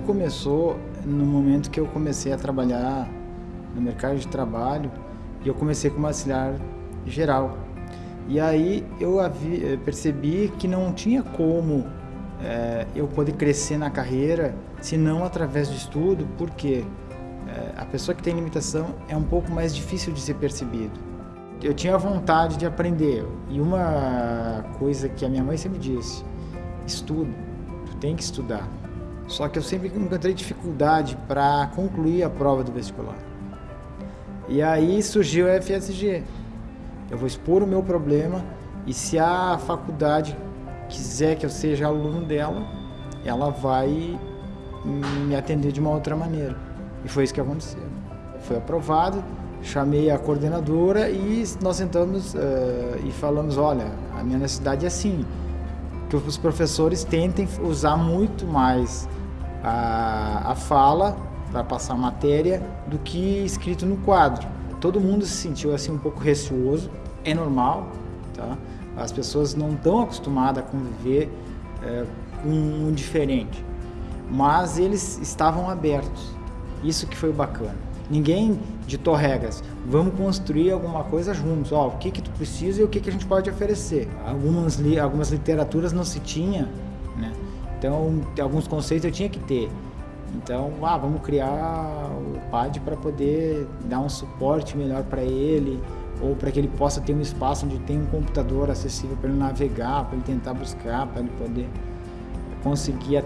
começou no momento que eu comecei a trabalhar no mercado de trabalho e eu comecei como auxiliar geral. E aí eu percebi que não tinha como é, eu poder crescer na carreira se não através do estudo, porque é, a pessoa que tem limitação é um pouco mais difícil de ser percebido. Eu tinha vontade de aprender e uma coisa que a minha mãe sempre disse, estudo, tu tem que estudar. Só que eu sempre encontrei dificuldade para concluir a prova do vestibular. E aí surgiu a FSG. Eu vou expor o meu problema e se a faculdade quiser que eu seja aluno dela, ela vai me atender de uma outra maneira. E foi isso que aconteceu. Foi aprovado, chamei a coordenadora e nós sentamos uh, e falamos, olha, a minha necessidade é assim, que os professores tentem usar muito mais a, a fala para passar a matéria do que escrito no quadro. Todo mundo se sentiu assim um pouco receoso, é normal, tá? As pessoas não estão acostumadas a conviver é, com um diferente, mas eles estavam abertos. Isso que foi bacana. Ninguém ditou regras. Vamos construir alguma coisa juntos. Ó, o que que tu precisa e o que que a gente pode oferecer. Algumas li algumas literaturas não se tinha, né? Então, alguns conceitos eu tinha que ter. Então, ah, vamos criar o PAD para poder dar um suporte melhor para ele, ou para que ele possa ter um espaço onde tem um computador acessível para ele navegar, para ele tentar buscar, para ele poder conseguir uh,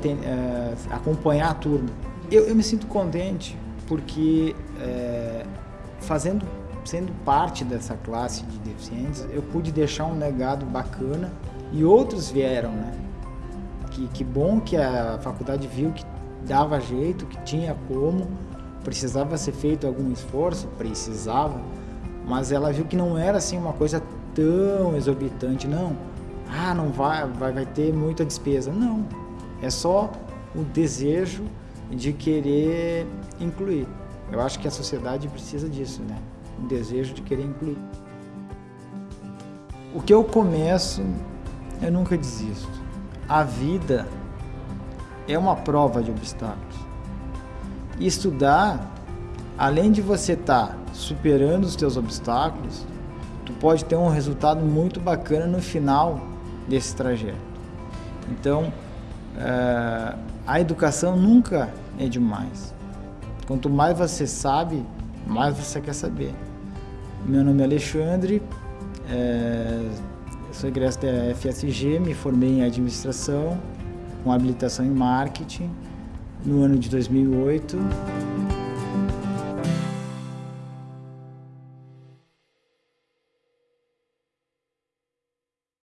acompanhar a turma. Eu, eu, me sinto contente porque é, fazendo, sendo parte dessa classe de deficientes, eu pude deixar um legado bacana e outros vieram, né? Que, que bom que a faculdade viu que dava jeito, que tinha como, precisava ser feito algum esforço, precisava, mas ela viu que não era assim uma coisa tão exorbitante, não. Ah, não vai, vai, vai ter muita despesa. Não, é só o desejo de querer incluir. Eu acho que a sociedade precisa disso, né? O desejo de querer incluir. O que eu começo, eu nunca desisto. A vida é uma prova de obstáculos. Estudar, além de você estar tá superando os teus obstáculos, tu pode ter um resultado muito bacana no final desse trajeto. Então, é, a educação nunca é demais. Quanto mais você sabe, mais você quer saber. Meu nome é Alexandre, é, sou egresso da FSG, me formei em administração, com habilitação em marketing no ano de 2008.